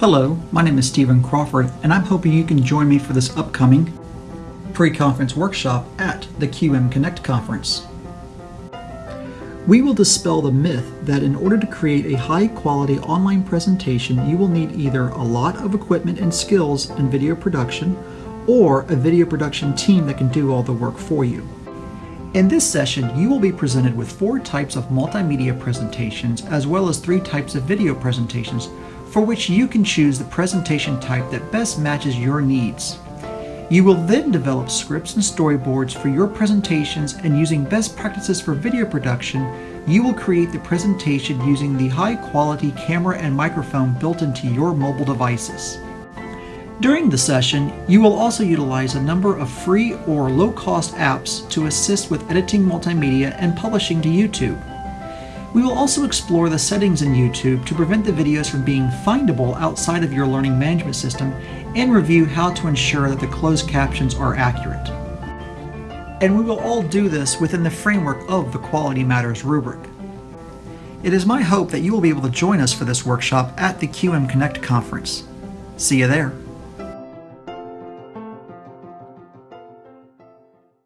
Hello, my name is Stephen Crawford, and I'm hoping you can join me for this upcoming pre-conference workshop at the QM Connect conference. We will dispel the myth that in order to create a high-quality online presentation, you will need either a lot of equipment and skills in video production or a video production team that can do all the work for you. In this session, you will be presented with four types of multimedia presentations as well as three types of video presentations for which you can choose the presentation type that best matches your needs. You will then develop scripts and storyboards for your presentations and using best practices for video production, you will create the presentation using the high quality camera and microphone built into your mobile devices. During the session, you will also utilize a number of free or low-cost apps to assist with editing multimedia and publishing to YouTube. We will also explore the settings in YouTube to prevent the videos from being findable outside of your learning management system and review how to ensure that the closed captions are accurate. And we will all do this within the framework of the Quality Matters rubric. It is my hope that you will be able to join us for this workshop at the QM Connect conference. See you there.